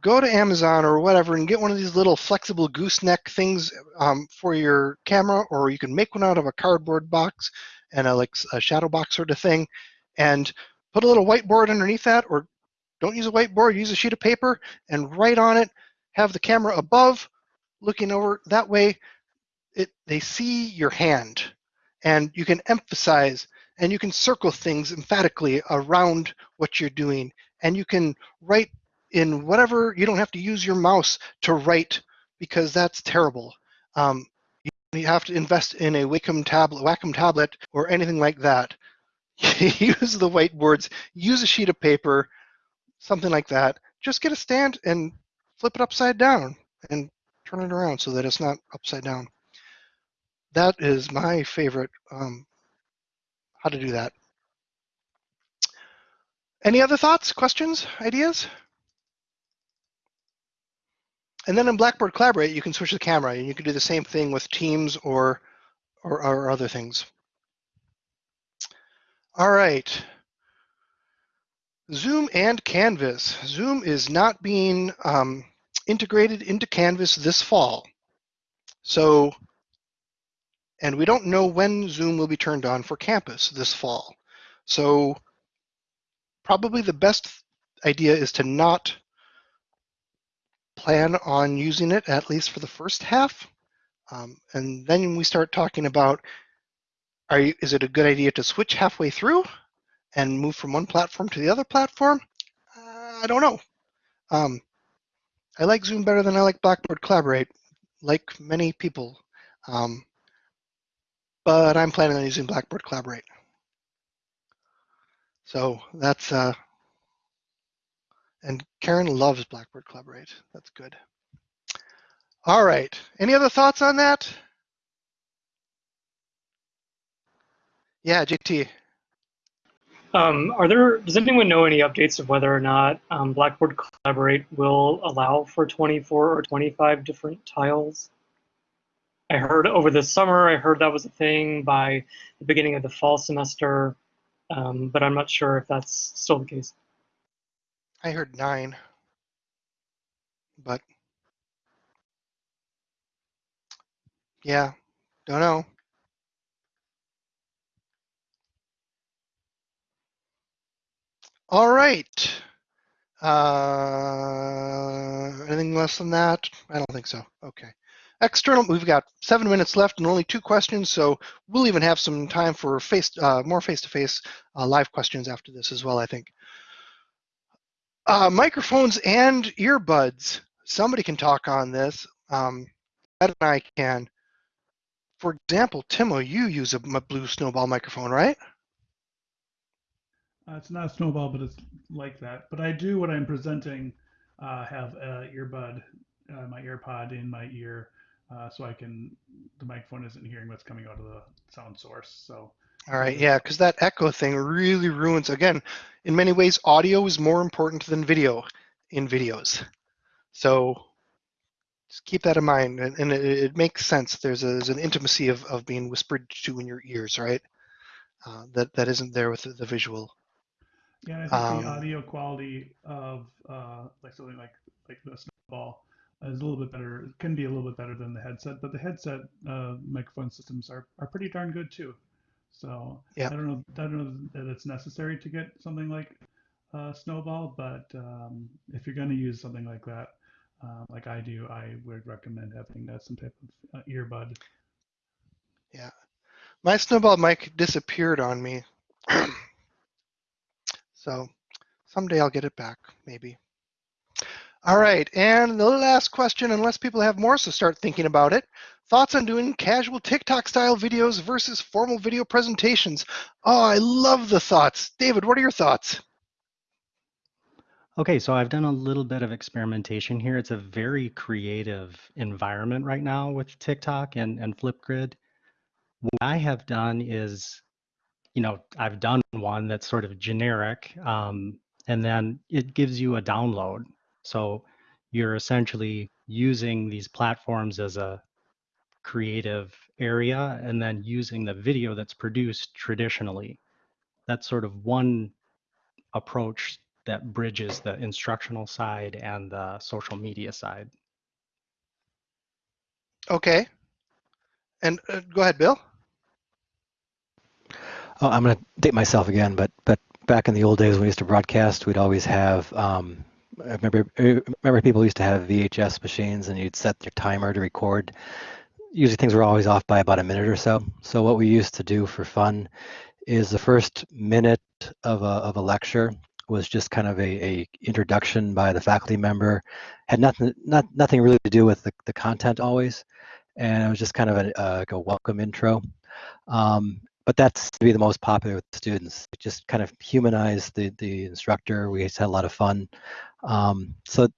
A: Go to Amazon or whatever and get one of these little flexible gooseneck things um, for your camera, or you can make one out of a cardboard box and a like a shadow box sort of thing, and put a little whiteboard underneath that, or don't use a whiteboard, use a sheet of paper and write on it. Have the camera above, looking over. That way, it, they see your hand and you can emphasize and you can circle things emphatically around what you're doing and you can write in whatever you don't have to use your mouse to write because that's terrible. Um, you have to invest in a wacom tablet wacom tablet or anything like that. *laughs* Use the whiteboards use a sheet of paper something like that. Just get a stand and flip it upside down and turn it around so that it's not upside down that is my favorite um, how to do that. Any other thoughts, questions, ideas? And then in Blackboard Collaborate, you can switch the camera and you can do the same thing with Teams or, or, or other things. All right. Zoom and Canvas. Zoom is not being um, integrated into Canvas this fall. So and we don't know when Zoom will be turned on for campus this fall. So probably the best idea is to not plan on using it at least for the first half. Um, and then we start talking about, are you, is it a good idea to switch halfway through and move from one platform to the other platform? Uh, I don't know. Um, I like Zoom better than I like Blackboard Collaborate, like many people. Um, but I'm planning on using Blackboard Collaborate. So that's, uh, and Karen loves Blackboard Collaborate. That's good. All right, any other thoughts on that? Yeah, JT.
B: Um, are there, does anyone know any updates of whether or not um, Blackboard Collaborate will allow for 24 or 25 different tiles? I heard over the summer, I heard that was a thing by the beginning of the fall semester, um, but I'm not sure if that's still the case.
A: I heard nine, but yeah, don't know. All right. Uh, anything less than that? I don't think so. Okay. External, we've got seven minutes left and only two questions, so we'll even have some time for face, uh, more face-to-face uh, live questions after this as well, I think. Uh, microphones and earbuds. Somebody can talk on this. Um, Ed and I can. For example, Timo, you use a blue snowball microphone, right?
E: Uh, it's not a snowball, but it's like that. But I do, when I'm presenting, uh, have an earbud, uh, my AirPod in my ear uh, so I can the microphone isn't hearing what's coming out of the sound source. So.
A: All right, yeah, because that echo thing really ruins. Again, in many ways, audio is more important than video in videos. So just keep that in mind, and, and it, it, makes sense. There's, a, there's an intimacy of, of being whispered to in your ears, right? Uh, that that isn't there with the, the visual.
E: Yeah, I think um, the audio quality of uh, like something like like the snowball is a little bit better, can be a little bit better than the headset, but the headset uh, microphone systems are, are pretty darn good too. So yeah. I don't know, I don't know that it's necessary to get something like uh, Snowball, but um, if you're going to use something like that, uh, like I do, I would recommend having uh, some type of uh, earbud.
A: Yeah, my Snowball mic disappeared on me, *clears throat* so someday I'll get it back, maybe. All right, and the last question, unless people have more, so start thinking about it. Thoughts on doing casual TikTok style videos versus formal video presentations? Oh, I love the thoughts. David, what are your thoughts?
F: Okay, so I've done a little bit of experimentation here. It's a very creative environment right now with TikTok and, and Flipgrid. What I have done is, you know, I've done one that's sort of generic, um, and then it gives you a download. So you're essentially using these platforms as a creative area and then using the video that's produced traditionally. That's sort of one approach that bridges the instructional side and the social media side.
A: Okay. And uh, go ahead, Bill.
D: Oh, I'm going to date myself again, but but back in the old days when we used to broadcast, we'd always have. Um, I remember I remember people used to have VHS machines, and you'd set your timer to record. Usually things were always off by about a minute or so. So what we used to do for fun is the first minute of a of a lecture was just kind of a, a introduction by the faculty member, had nothing not nothing really to do with the, the content always, and it was just kind of a, a, a welcome intro. Um, but that's to be the most popular with students. Just kind of humanize the the instructor. We had a lot of fun. Um, so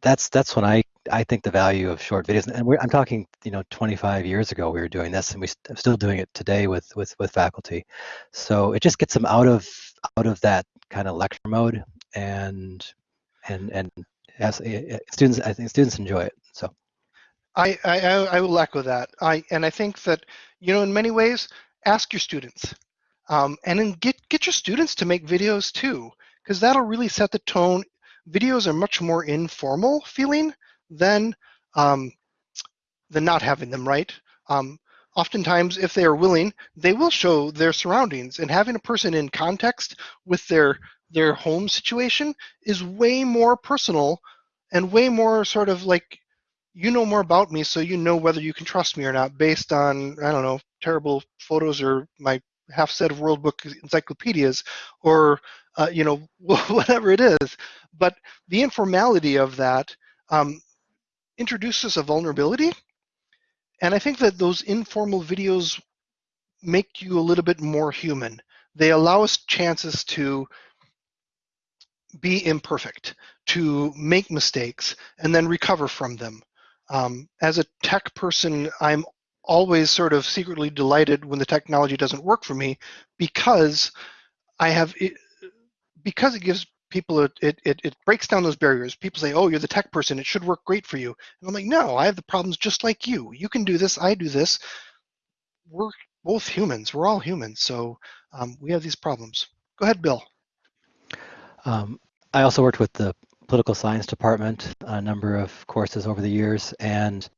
D: that's that's when I I think the value of short videos. And I'm talking you know 25 years ago we were doing this, and we st- still doing it today with with with faculty. So it just gets them out of out of that kind of lecture mode, and and and as students I think students enjoy it. So.
A: I, I I will echo that. I and I think that you know in many ways ask your students um, and then get get your students to make videos too because that'll really set the tone. Videos are much more informal feeling than um, than not having them right? Um, oftentimes if they are willing they will show their surroundings and having a person in context with their their home situation is way more personal and way more sort of like you know more about me so you know whether you can trust me or not based on i don't know terrible photos or my half set of world book encyclopedias or uh, you know *laughs* whatever it is. But the informality of that um, introduces a vulnerability. And i think that those informal videos make you a little bit more human. They allow us chances to be imperfect to make mistakes and then recover from them um, as a tech person, I'm always sort of secretly delighted when the technology doesn't work for me because I have it, because it gives people it, it it breaks down those barriers. People say, "Oh, you're the tech person; it should work great for you." And I'm like, "No, I have the problems just like you. You can do this. I do this. We're both humans. We're all humans, so um, we have these problems." Go ahead, Bill.
D: Um, I also worked with the political science department a number of courses over the years, and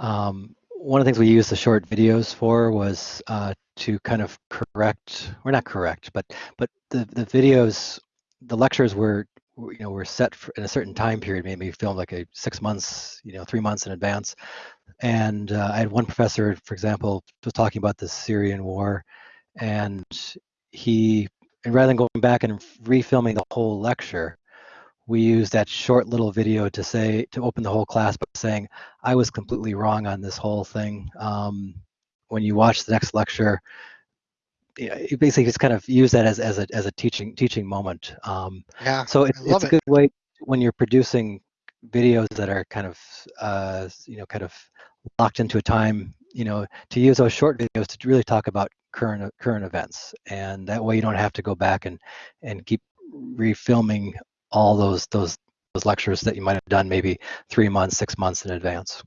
D: um, one of the things we used the short videos for was uh, to kind of correct, or not correct, but but the the videos, the lectures were you know were set for, in a certain time period, maybe filmed like a six months, you know, three months in advance. And uh, I had one professor, for example, was talking about the Syrian war, and he, and rather than going back and refilming the whole lecture, we use that short little video to say to open the whole class by saying I was completely wrong on this whole thing. Um, when you watch the next lecture, you basically just kind of use that as, as a as a teaching teaching moment. Um,
A: yeah.
D: So it's it's a good way when you're producing videos that are kind of uh, you know kind of locked into a time. You know, to use those short videos to really talk about current current events, and that way you don't have to go back and and keep refilming all those those those lectures that you might have done maybe three months, six months in advance.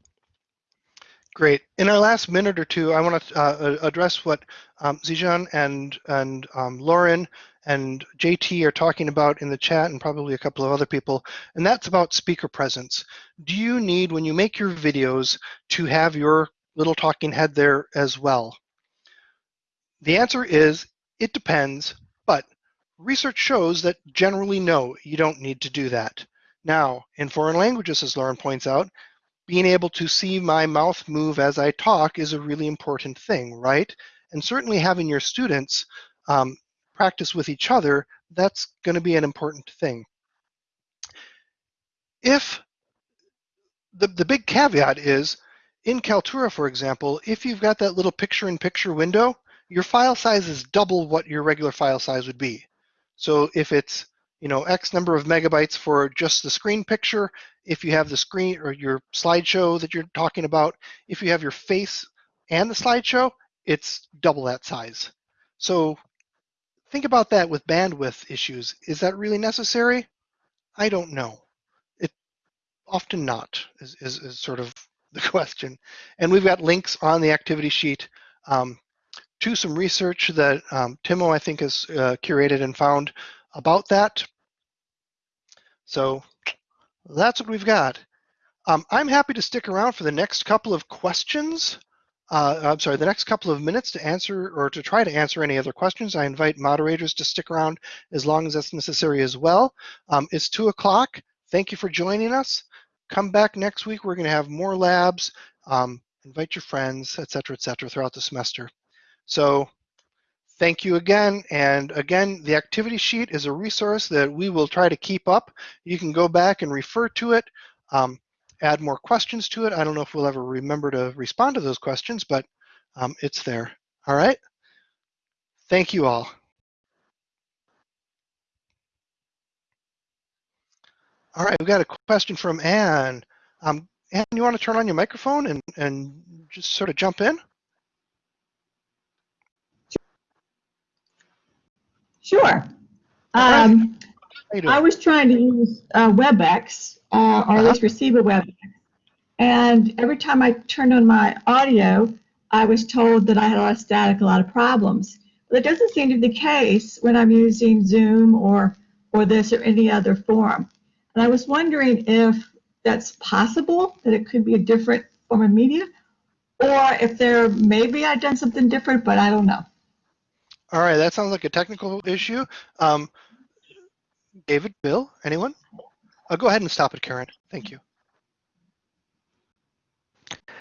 A: Great. In our last minute or two, I want to uh, address what um, Zijan and and um, Lauren and JT are talking about in the chat, and probably a couple of other people, and that's about speaker presence. Do you need, when you make your videos, to have your little talking head there as well? The answer is it depends, Research shows that generally no, you don't need to do that. Now, in foreign languages, as Lauren points out, being able to see my mouth move as I talk is a really important thing, right? And certainly having your students um, practice with each other, that's going to be an important thing. if the, the big caveat is in Kaltura, for example, if you've got that little picture in picture window, your file size is double what your regular file size would be. So if it's you know X number of megabytes for just the screen picture, if you have the screen or your slideshow that you're talking about, if you have your face and the slideshow, it's double that size. So think about that with bandwidth issues. Is that really necessary? I don't know. It often not is, is, is sort of *laughs* the question. And we've got links on the activity sheet um, to some research that um, Timo, I think, has uh, curated and found about that. So that's what we've got. Um, I'm happy to stick around for the next couple of questions. Uh, I'm sorry, the next couple of minutes to answer or to try to answer any other questions. I invite moderators to stick around as long as that's necessary as well. Um, it's two o'clock. Thank you for joining us. Come back next week. We're going to have more labs. Um, invite your friends, et cetera, et cetera, throughout the semester. So thank you again. And again, the activity sheet is a resource that we will try to keep up. You can go back and refer to it, um, add more questions to it. I don't know if we'll ever remember to respond to those questions, but um, it's there. All right. Thank you all. All right, we've got a question from Anne. Um, Anne, you want to turn on your microphone and, and just sort of jump in?
G: Sure. Um, I was trying to use uh, WebEx, uh, or at least receive a WebEx. And every time I turned on my audio, I was told that I had a lot of static, a lot of problems. But that doesn't seem to be the case when I'm using Zoom or, or this or any other form. And I was wondering if that's possible, that it could be a different form of media, or if there, maybe I've done something different, but I don't know.
A: All right, that sounds like a technical issue. Um, David, Bill, anyone? I'll go ahead and stop it, Karen. Thank you.